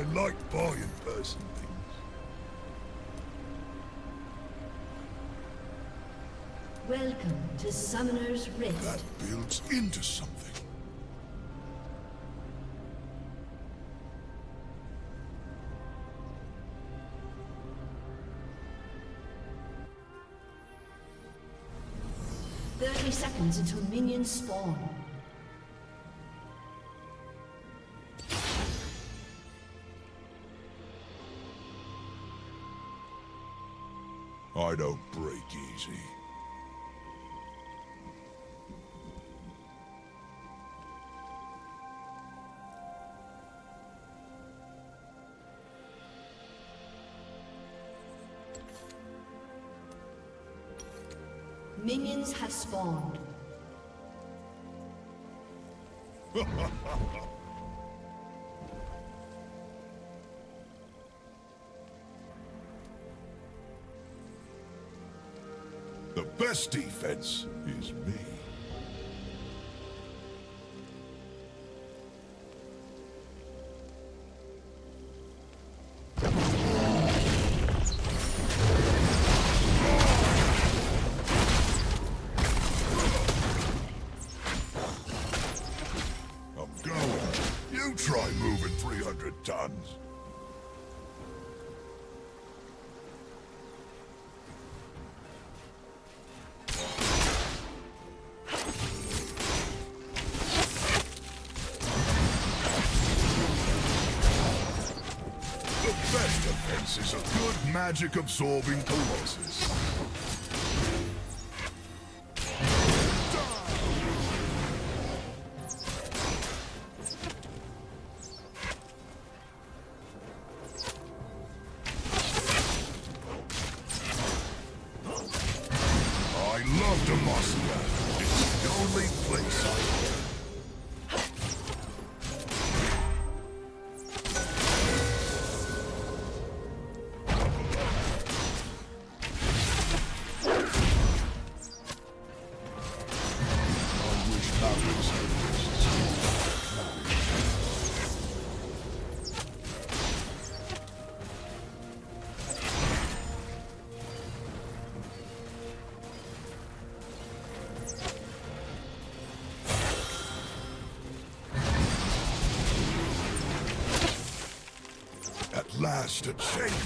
I like buying person things. Welcome to Summoner's Rift. That builds into something. Thirty seconds until minions spawn. I don't break easy. Minions have spawned. best defense is me. Defense is a good magic-absorbing colossus. A change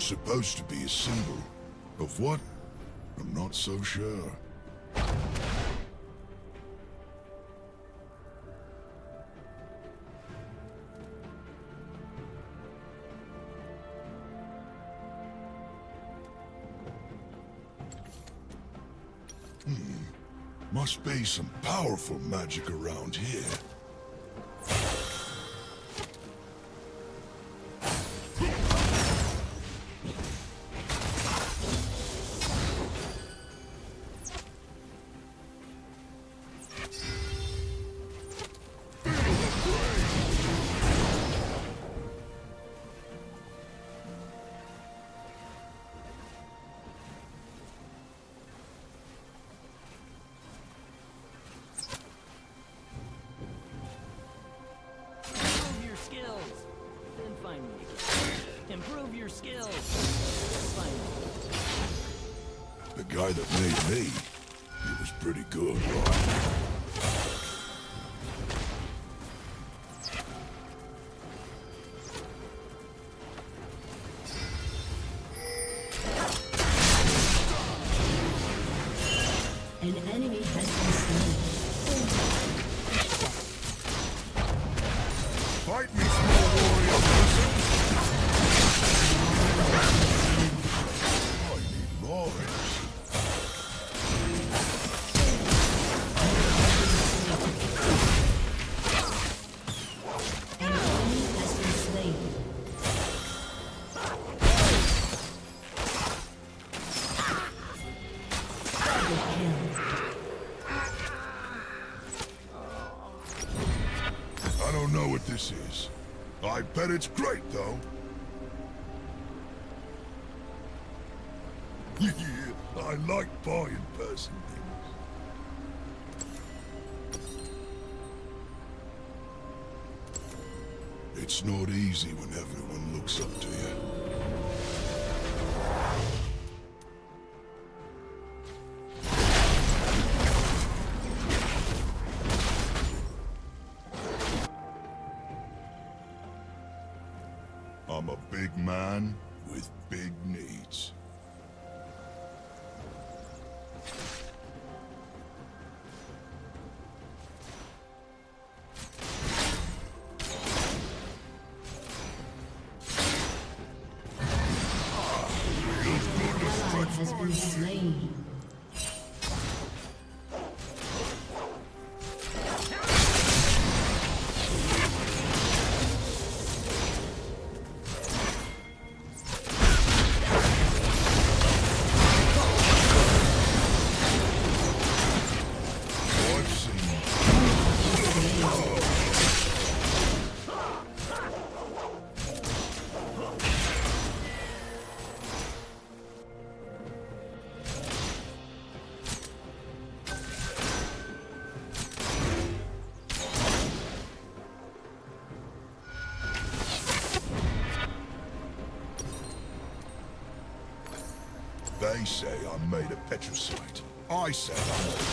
Supposed to be a symbol. Of what? I'm not so sure. Hmm. Must be some powerful magic around here. easy when everyone looks up to you. I'm a big man, They say I'm made of petricite. I say I'm...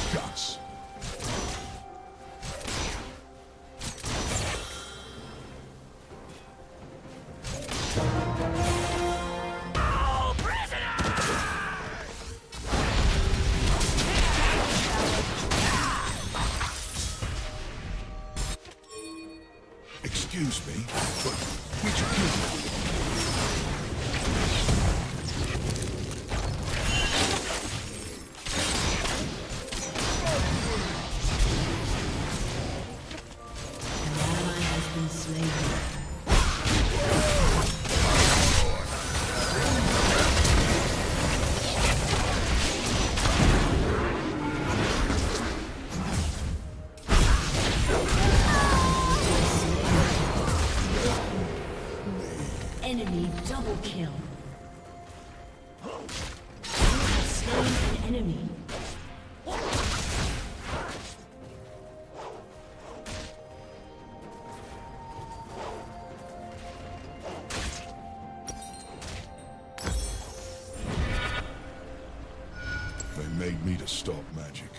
They made me to stop magic.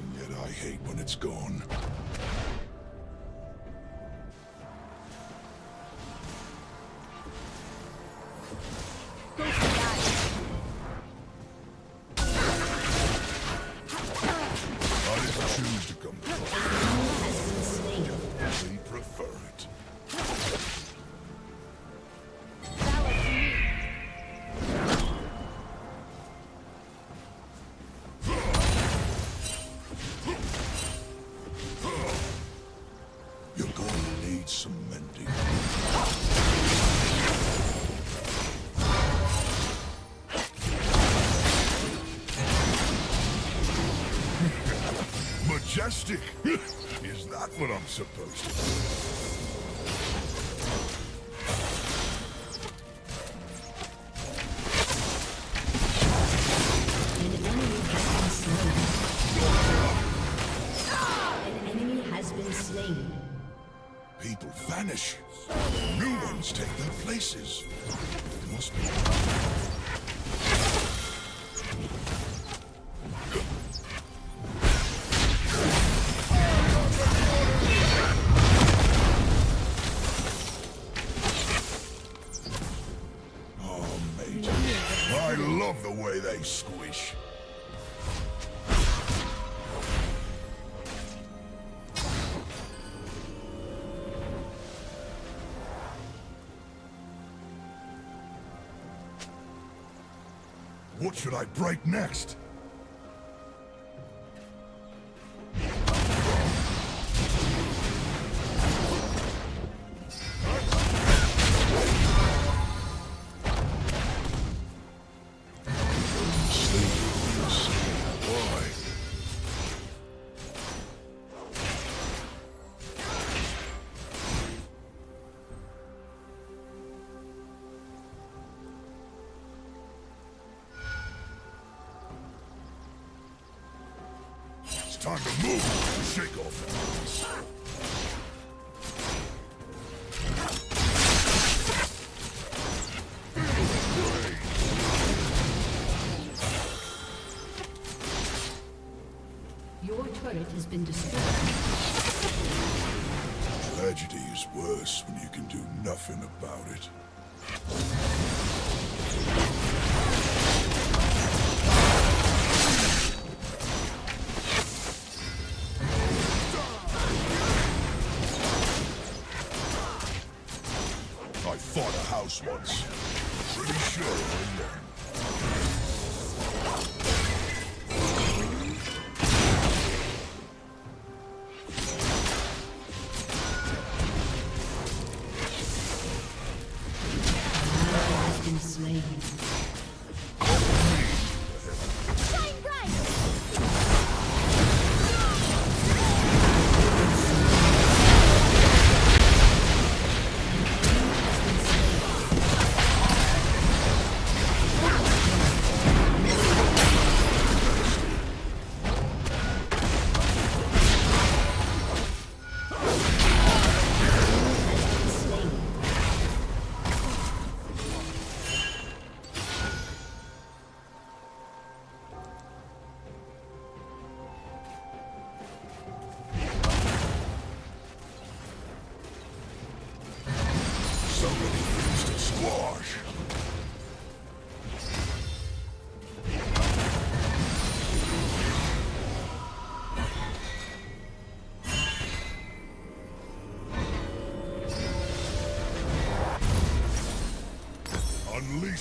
And yet I hate when it's gone. What should I break next? Turret has been destroyed. Tragedy is worse when you can do nothing about it. I fought a house once.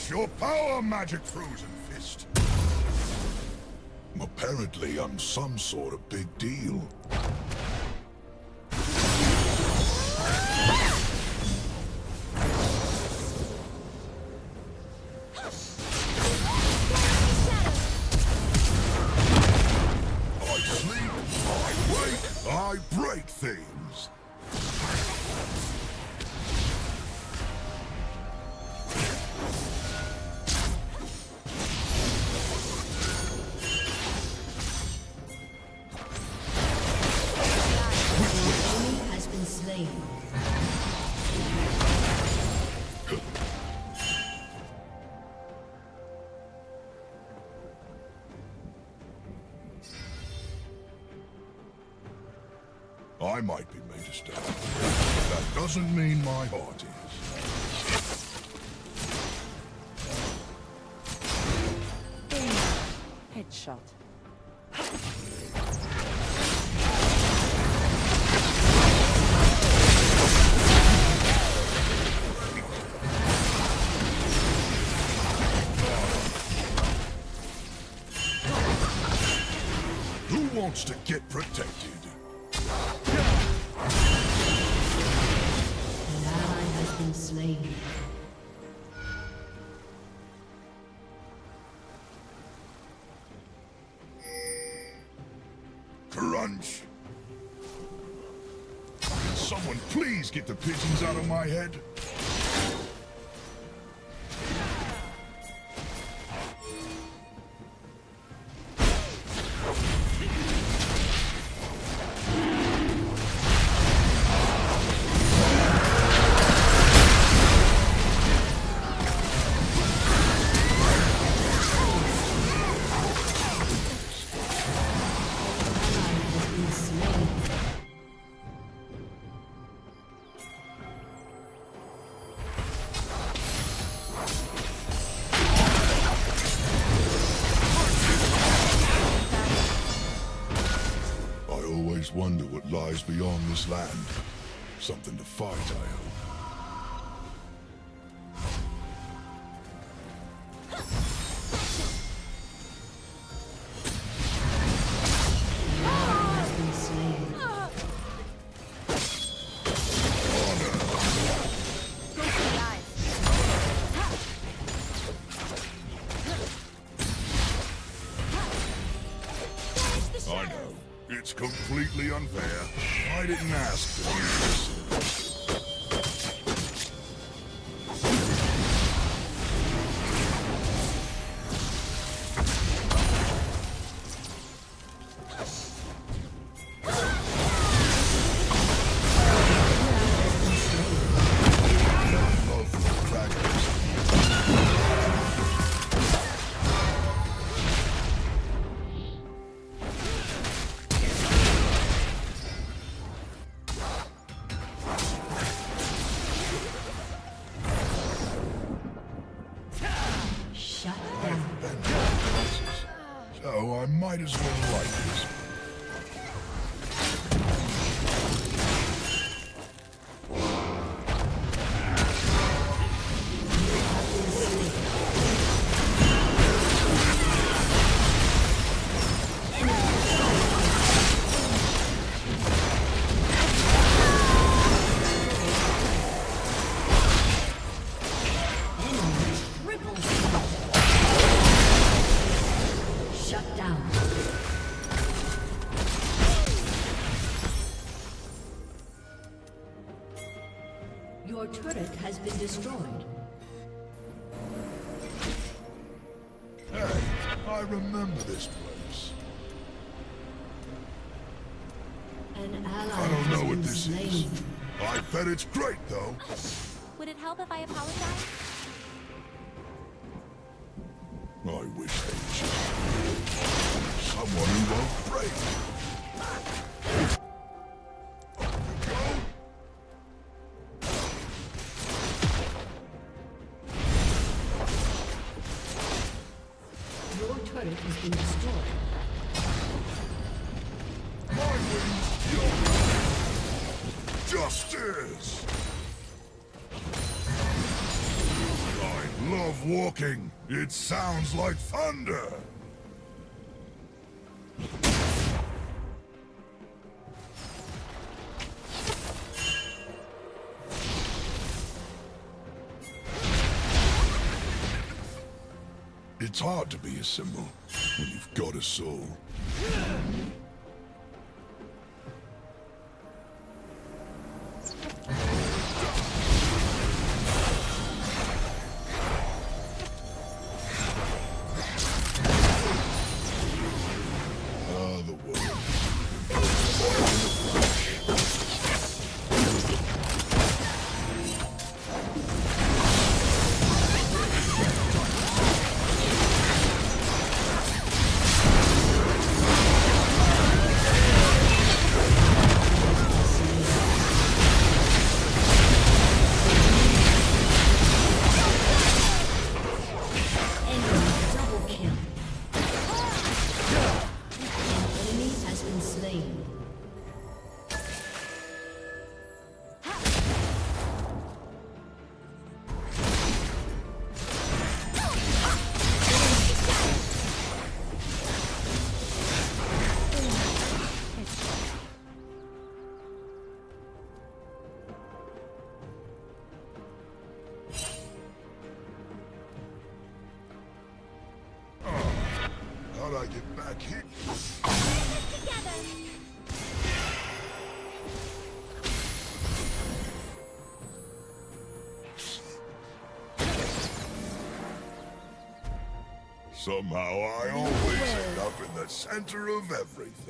Your power, Magic Frozen Fist! Apparently, I'm some sort of big deal. I might be made of stone. but That doesn't mean my heart is. Headshot. Who wants to get protected? Get the pigeons out of my head? something to fight, I hope. completely unfair. I didn't ask I bet it's great, though. Would it help if I apologized? It sounds like thunder! It's hard to be a symbol when you've got a soul. Somehow I always end up in the center of everything.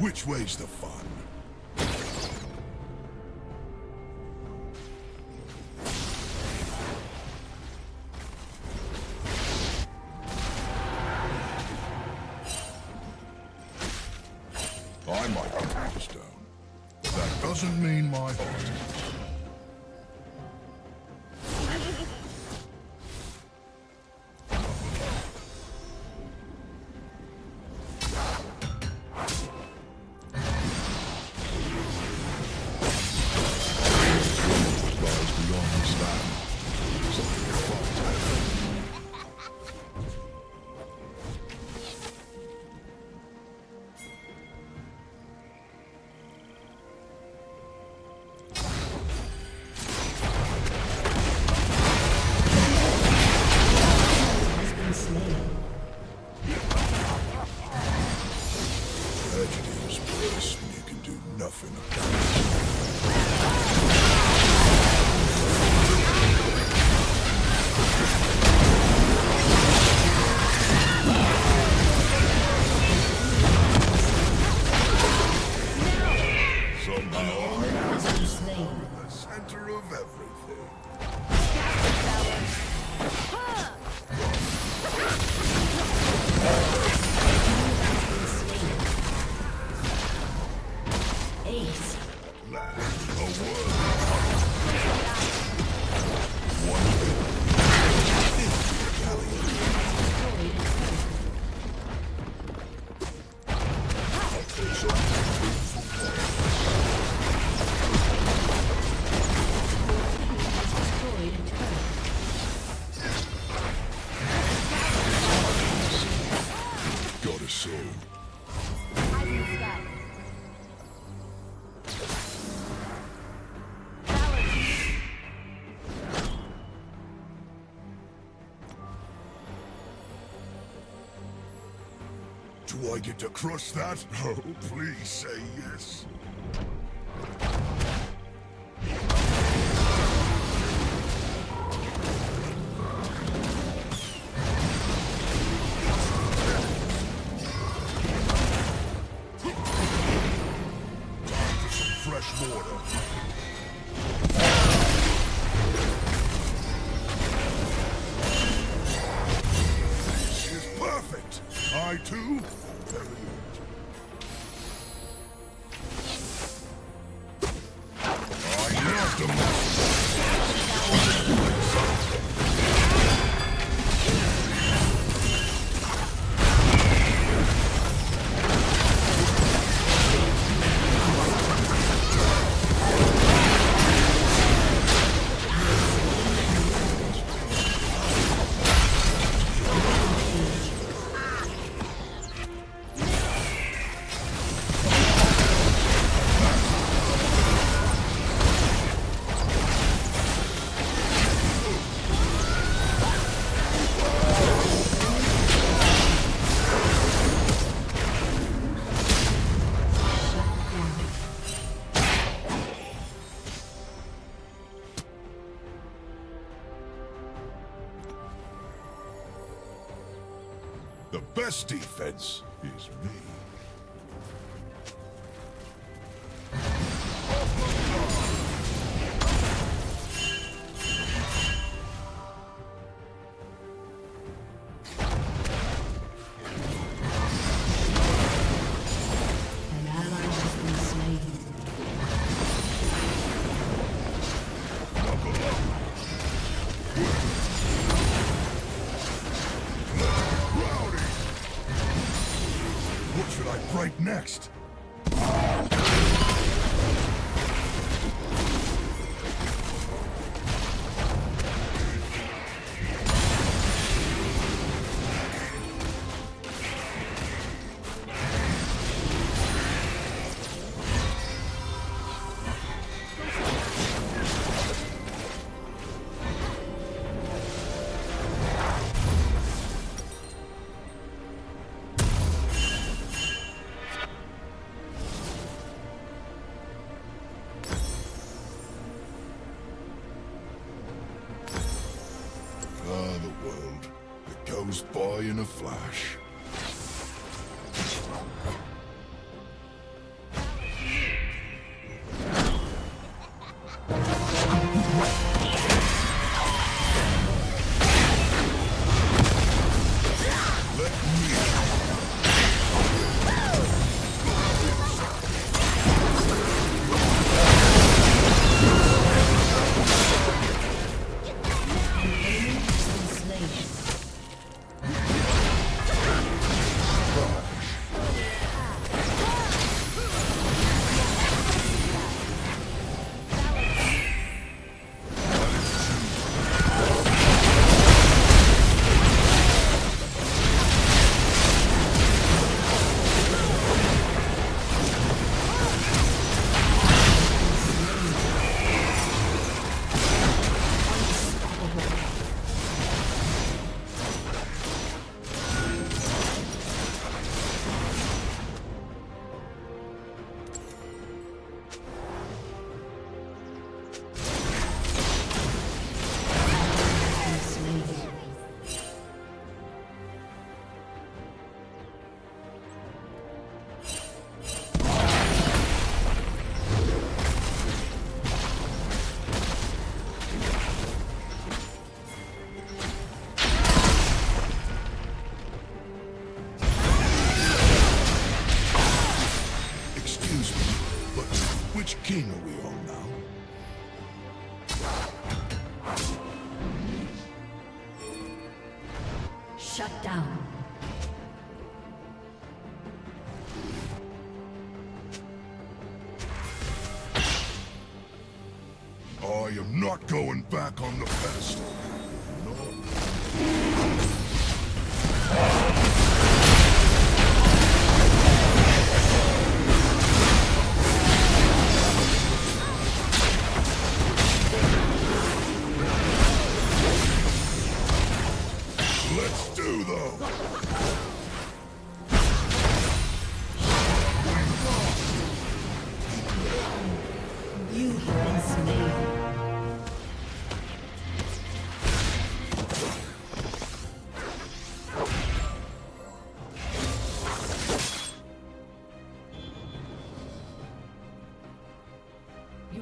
Which way's the fun? I get to crush that? Oh, please say yes. fresh mortar. Chesty.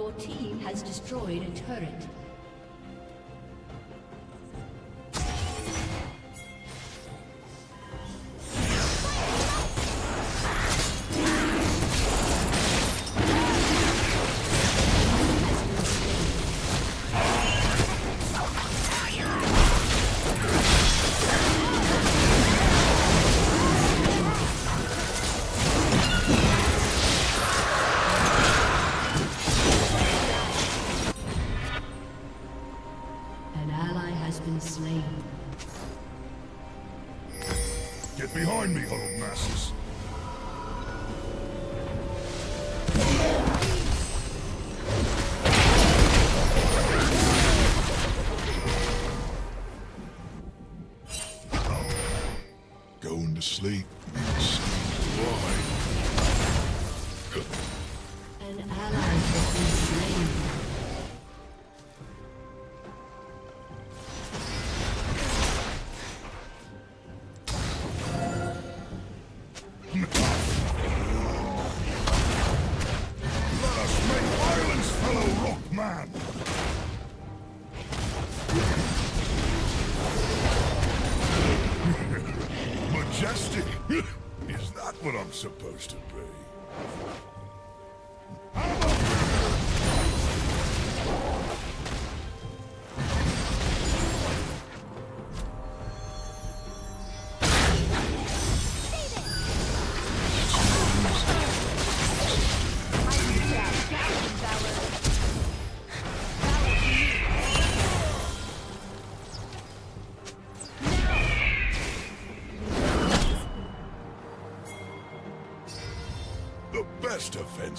Your team has destroyed a turret.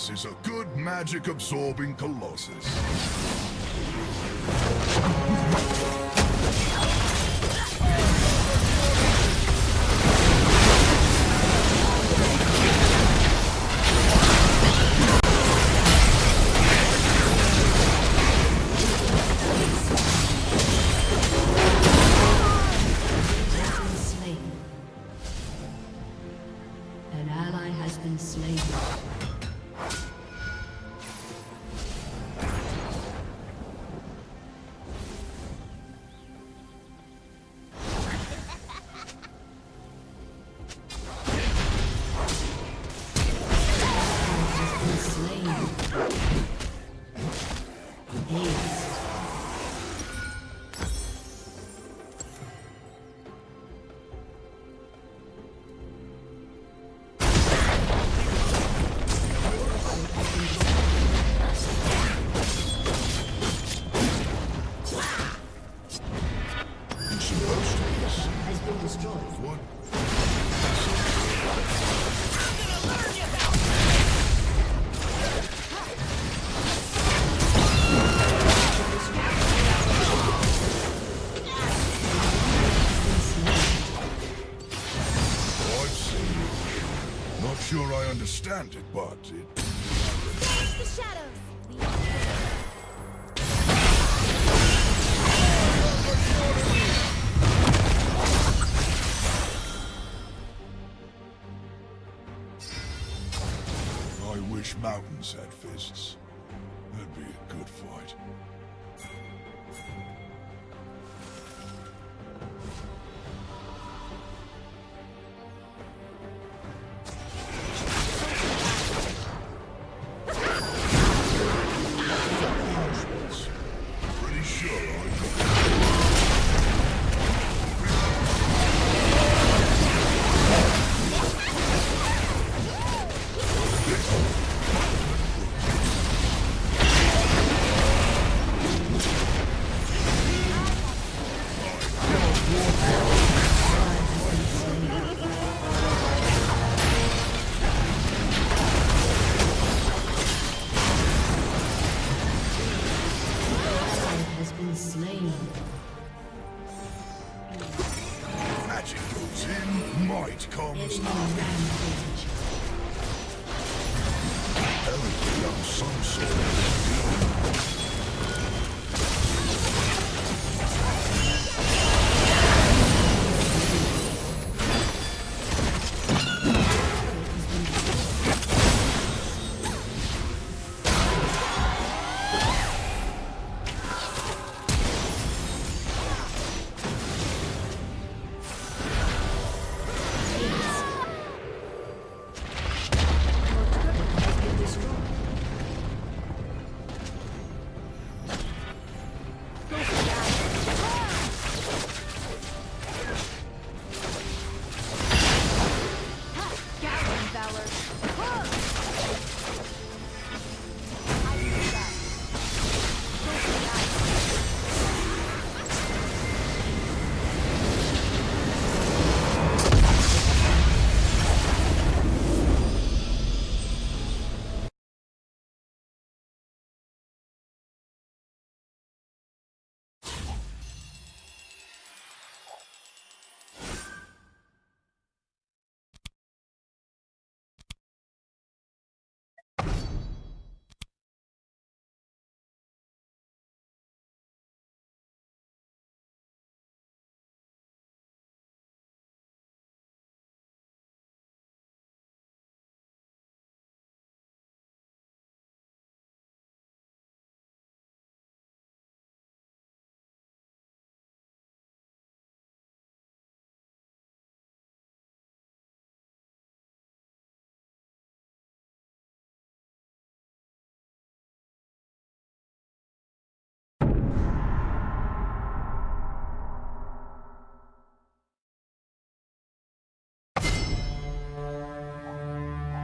is a good magic absorbing colossus. Understand it, but it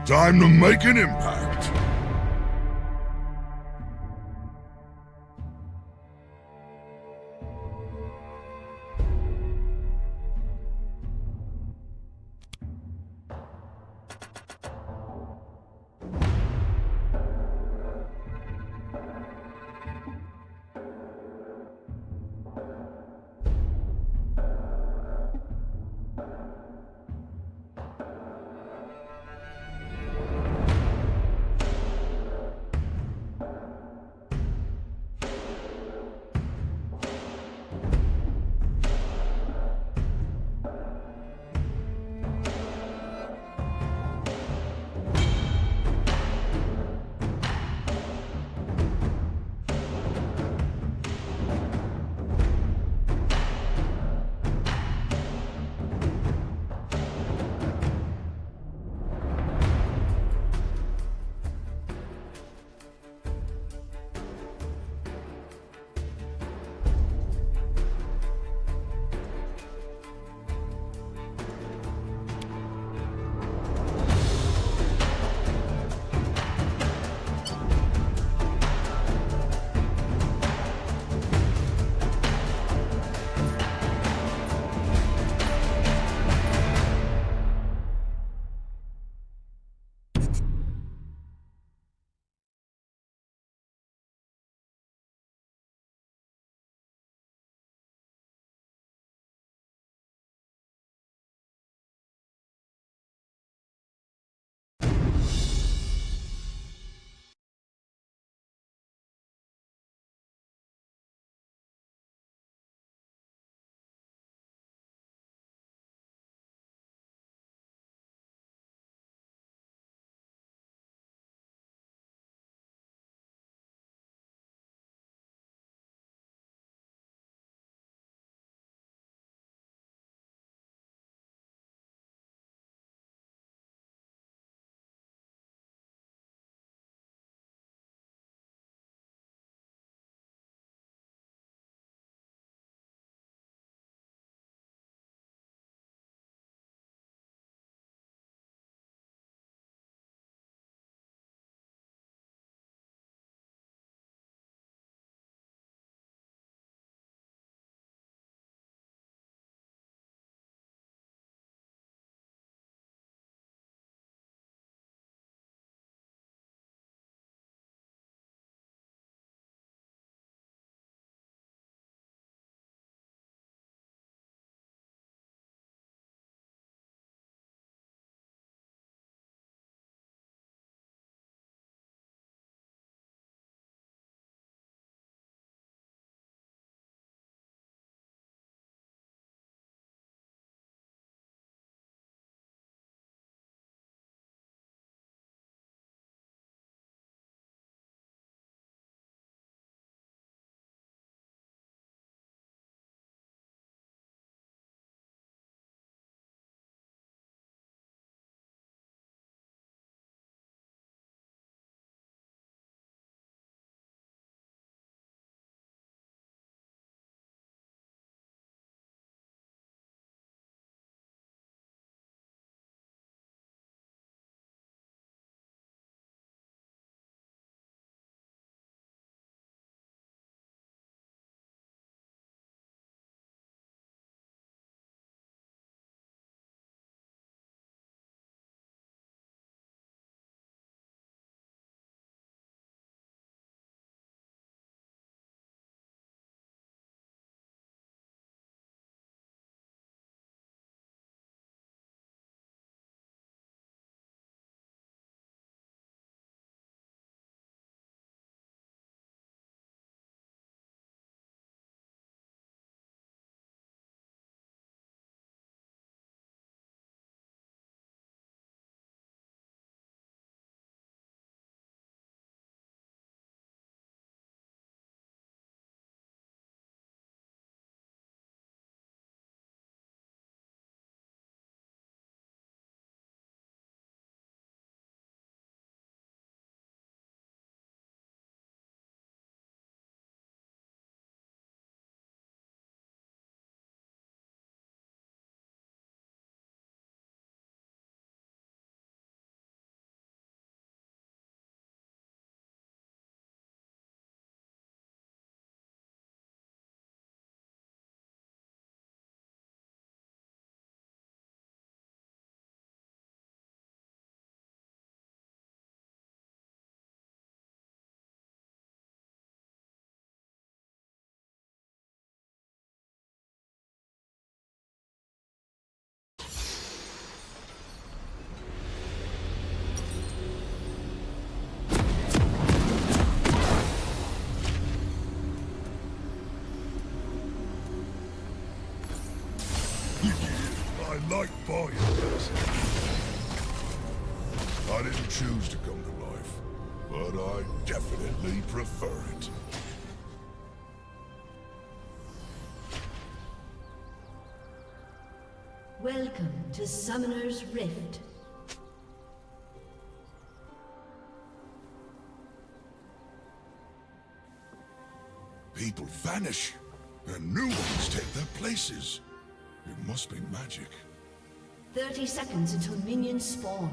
Time to make an impact. I like buying things. I didn't choose to come to life, but I definitely prefer it. Welcome to Summoner's Rift. People vanish, and new ones take their places. It must be magic. 30 seconds until minions spawn.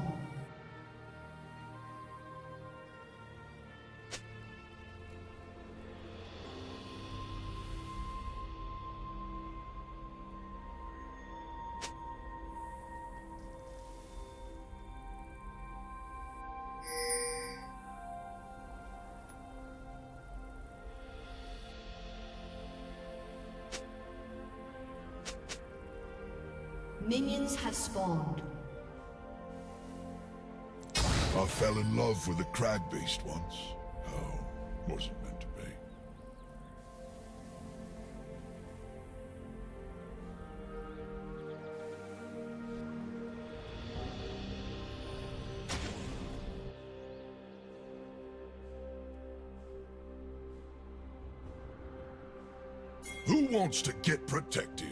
Fell in love with a crag beast once. Was meant to be? Who wants to get protected?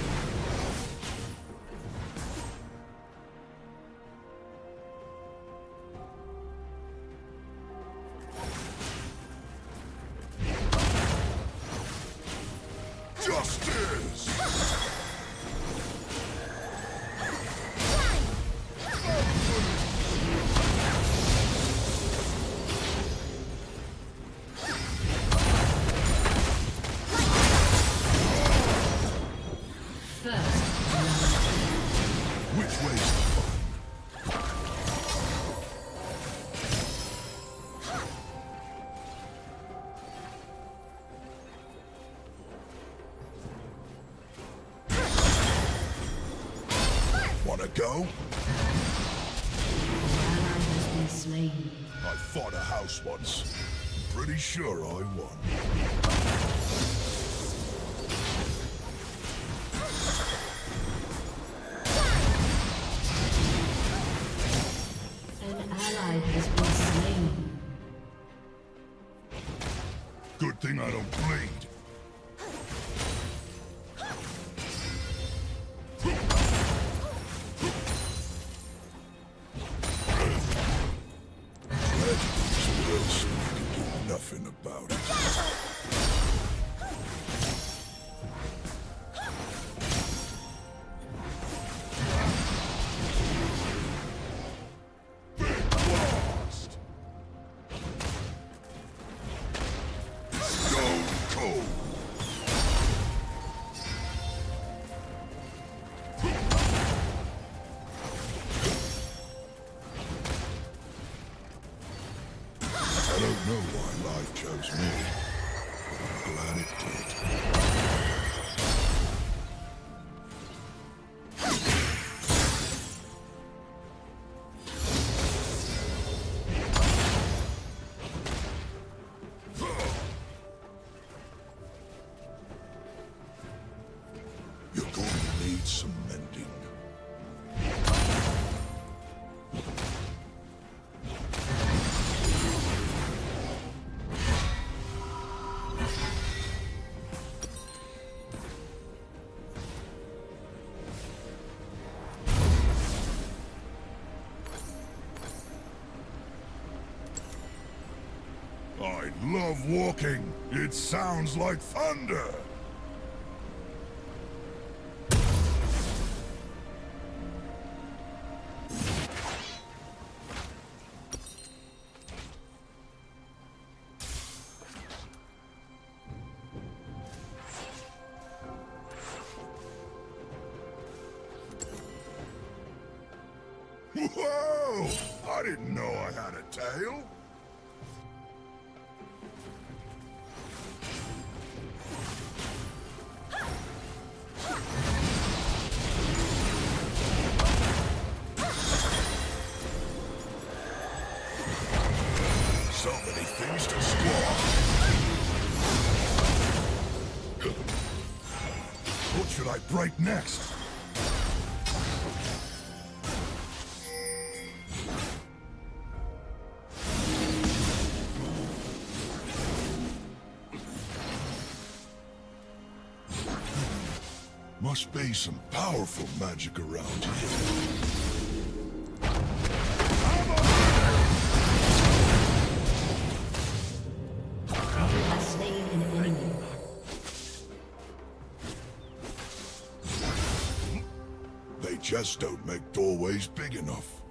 go? ally has been slain. I fought a house once. Pretty sure I won. Love walking. It sounds like thunder. Powerful magic around here. Has slain an enemy. They just don't make doorways big enough.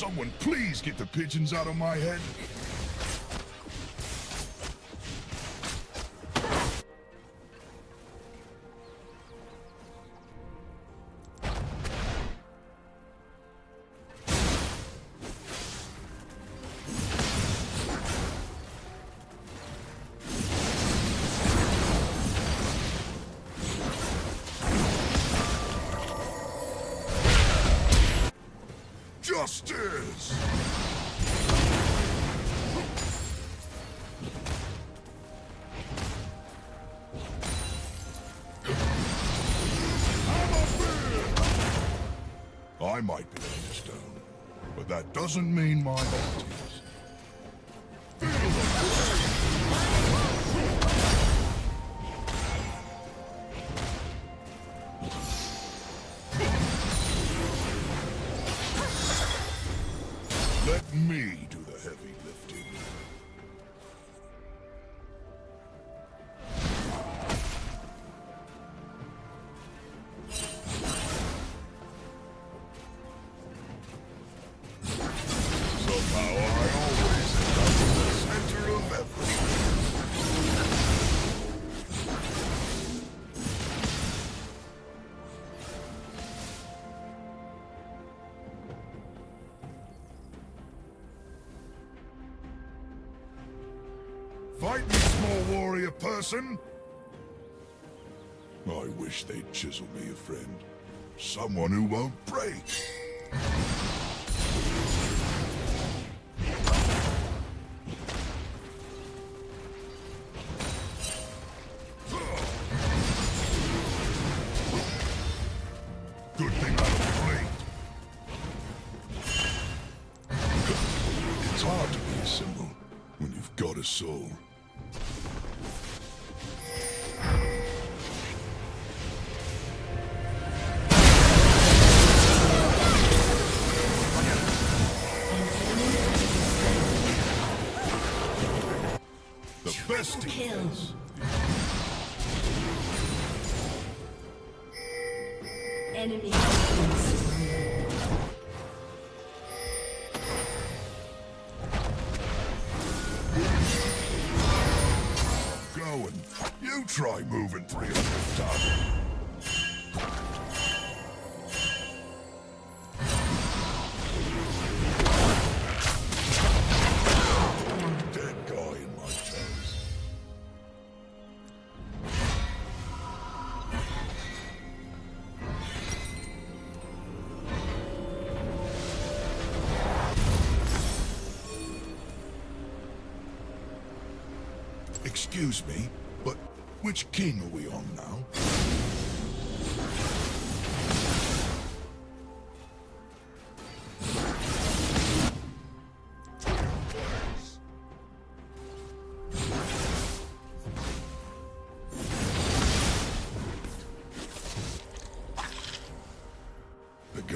Someone please get the pigeons out of my head? Doesn't mean my Fight me, small warrior person! I wish they'd chisel me a friend. Someone who won't break.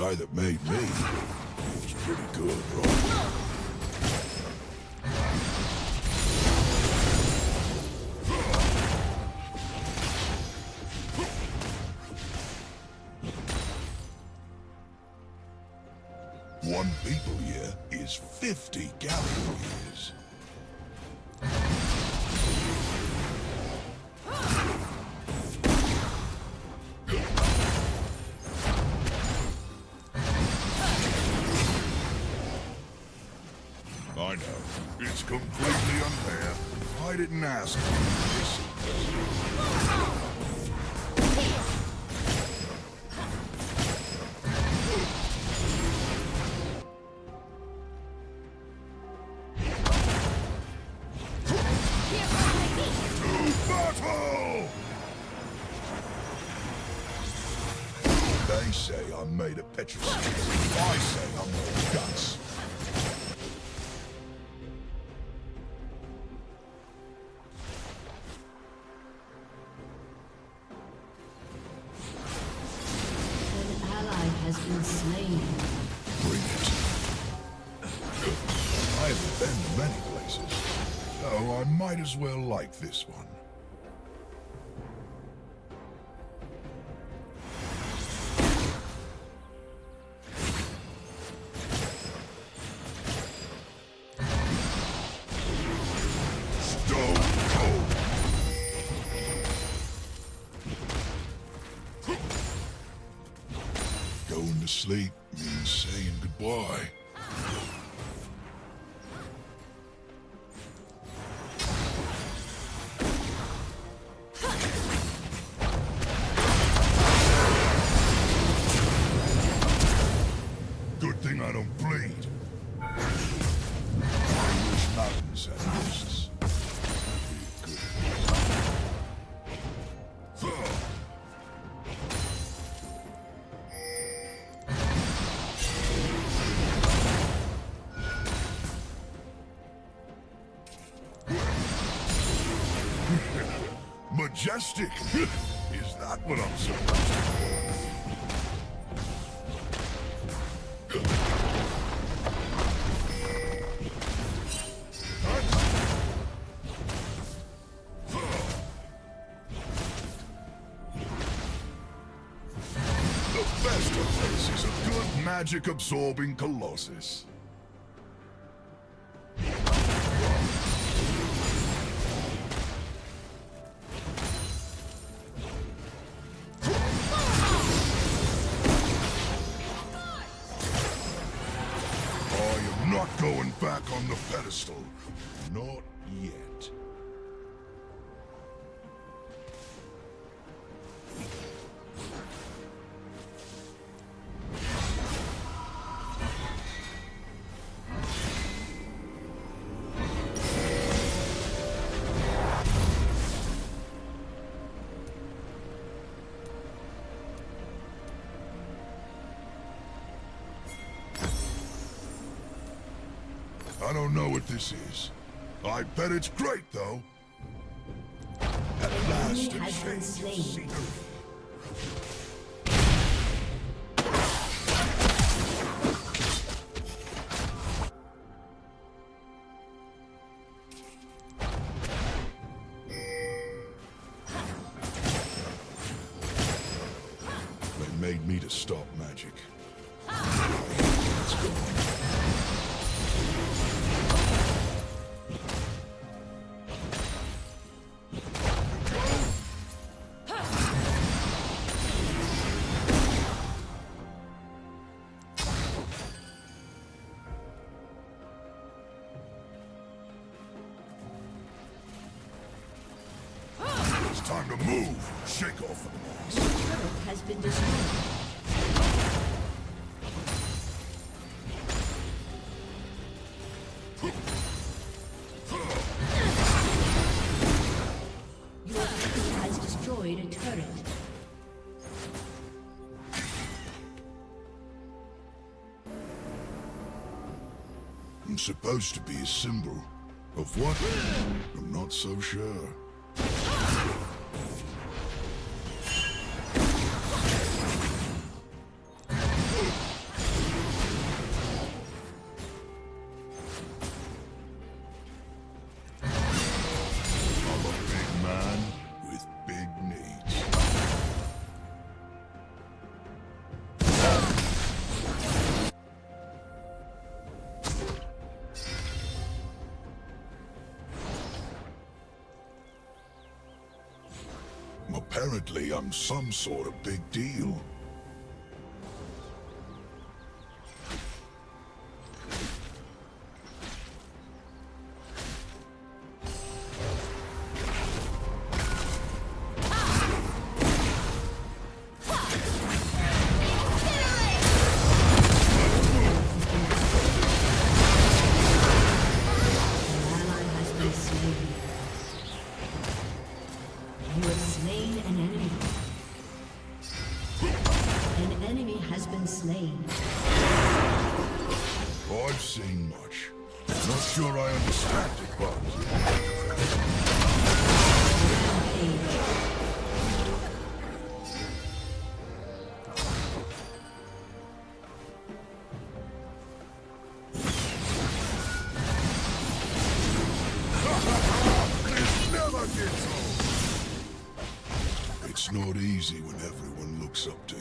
guy that made me. Pretty good. One people year is 50 Galio years. I didn't ask. as well like this one. majestic. Is that what I'm supposed to do? magic absorbing Colossus. Not yet. don't know what this is. I bet it's great, though. At last. Supposed to be a symbol. Of what? I'm not so sure. Some sort of big deal. Easy when everyone looks up to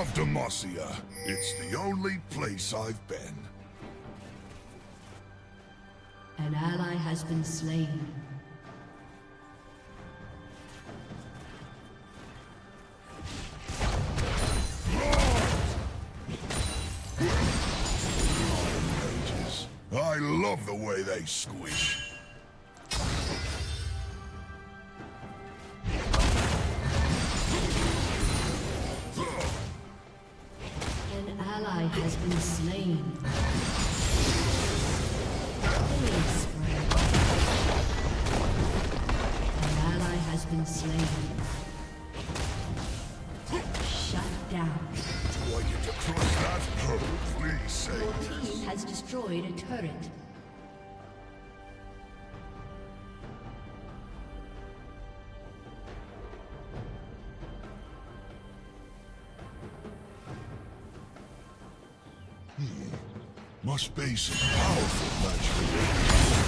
love Demacia. It's the only place I've been. An ally has been slain. I love the way they squish. Destroyed a turret. Hmm. Must be some powerful magic.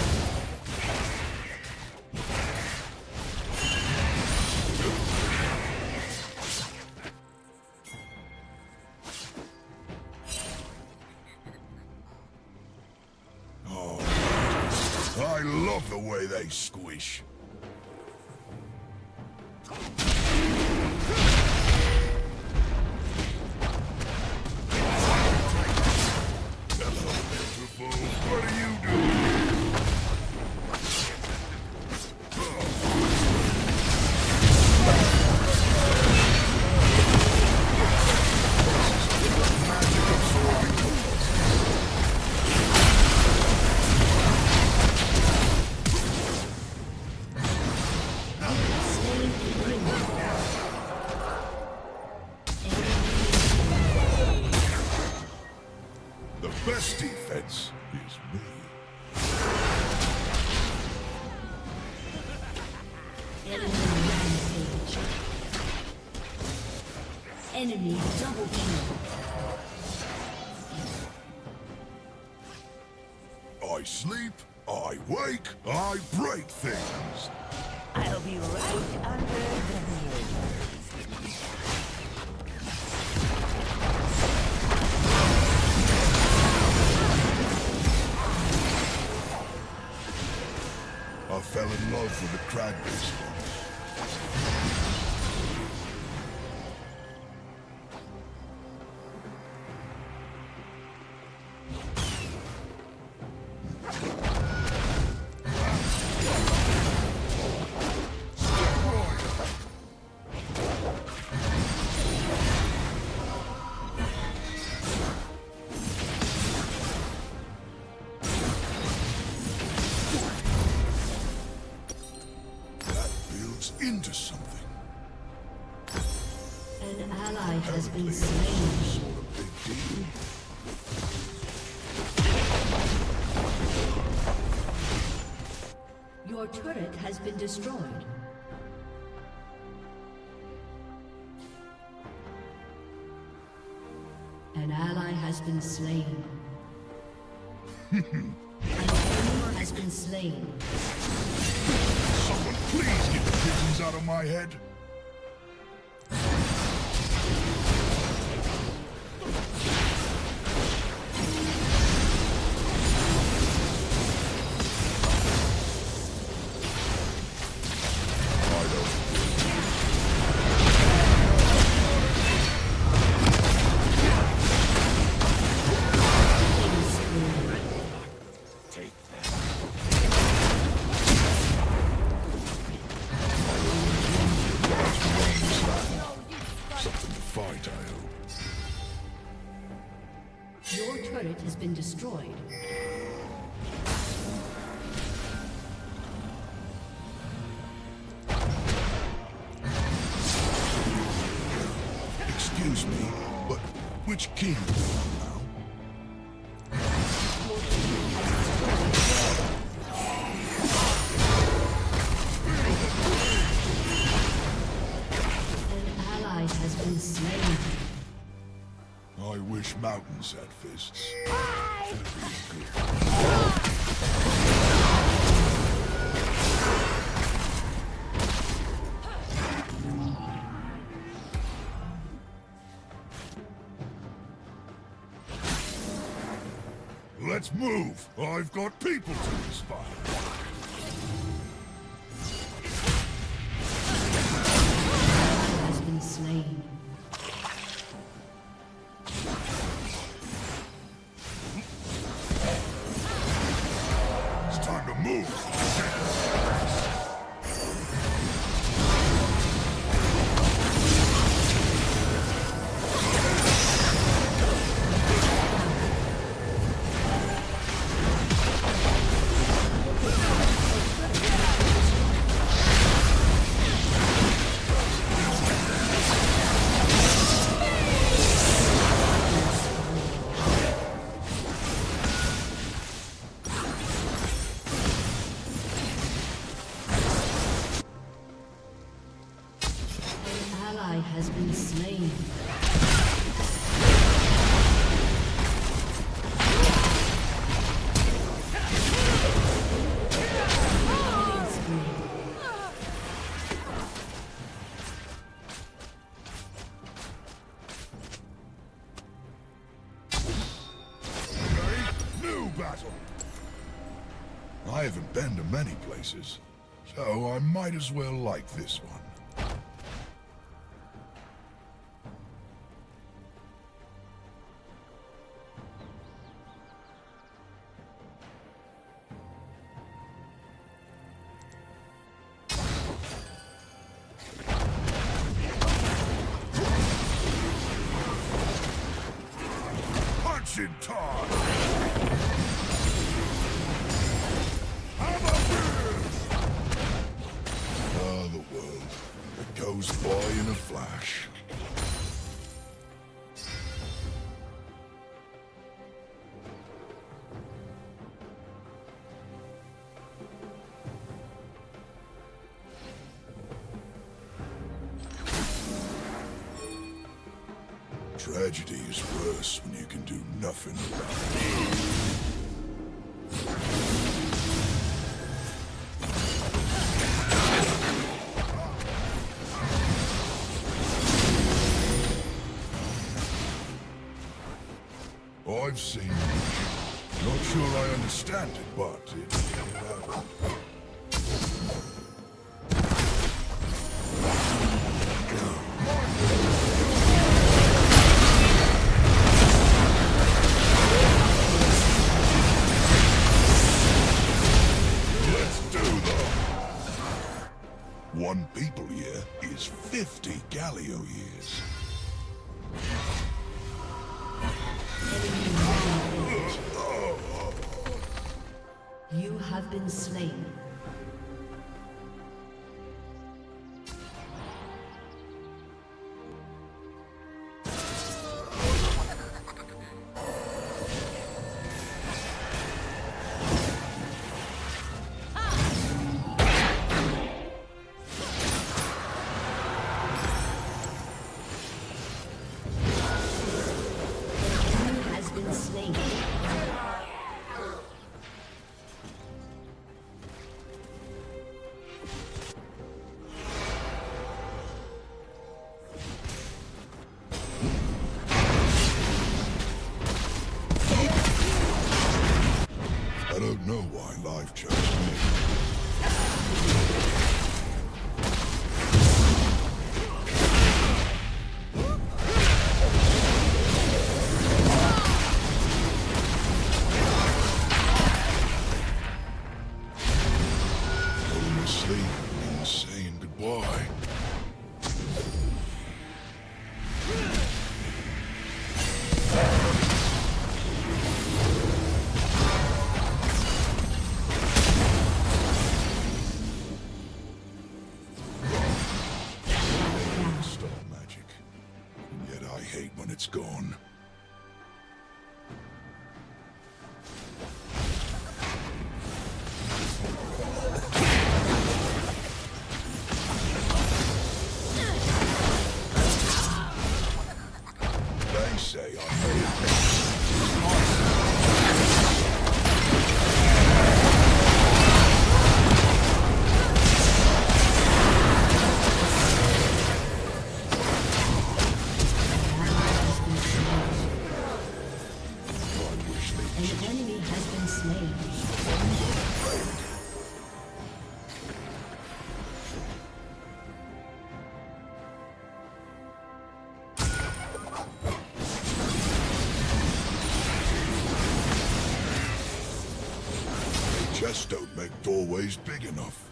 Has been slain. it's some sort of big deal. Your turret has been destroyed. An ally has been slain. An enemy has been slain. Someone please get the pigeons out of my head. Mountains fists. Let's move. I've got people to inspire. has been slain. I haven't been to many places, so I might as well like this I've seen. Not sure I understand it, but. doorway's big enough.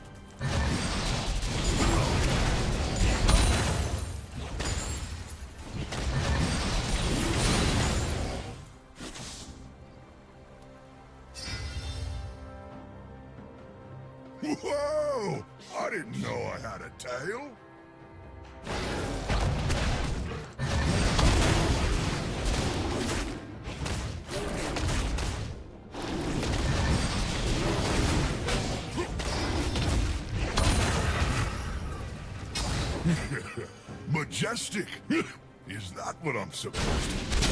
What I'm supposed to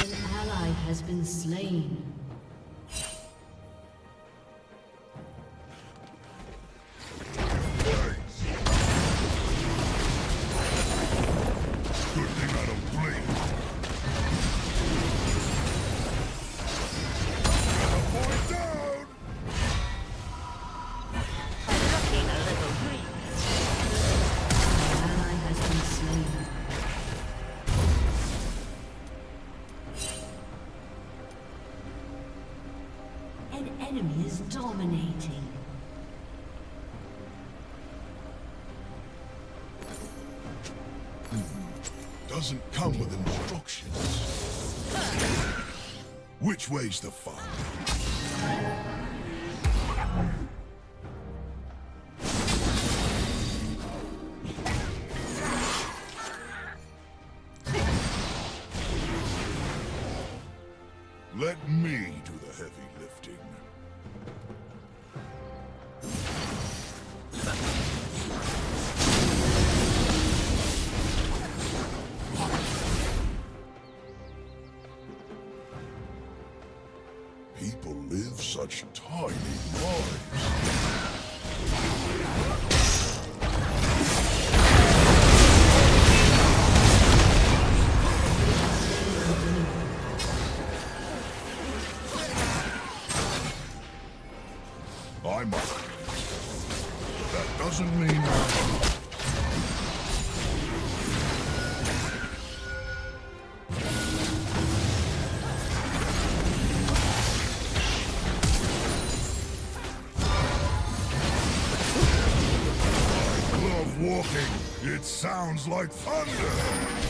An ally has been slain. Dominating. Doesn't come with instructions. Which way's the fun? I must. That doesn't mean. I love walking. It sounds like thunder.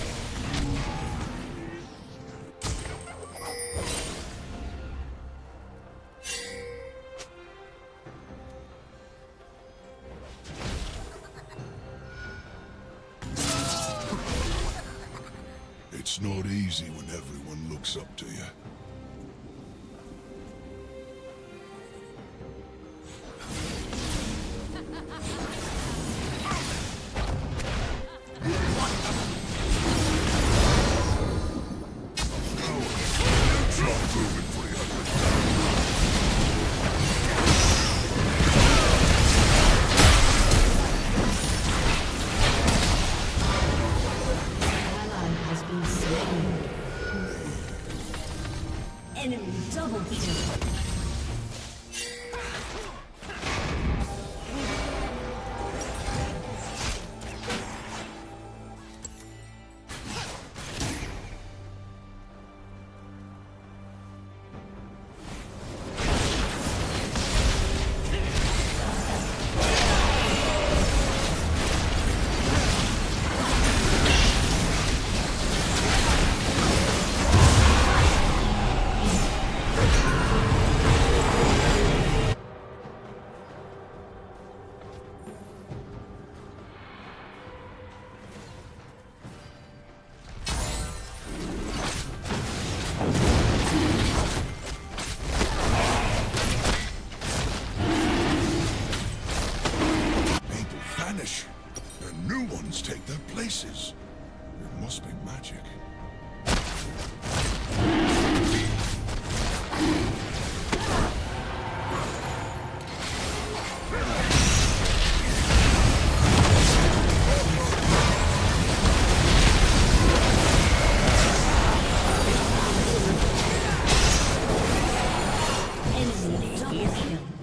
Double kill.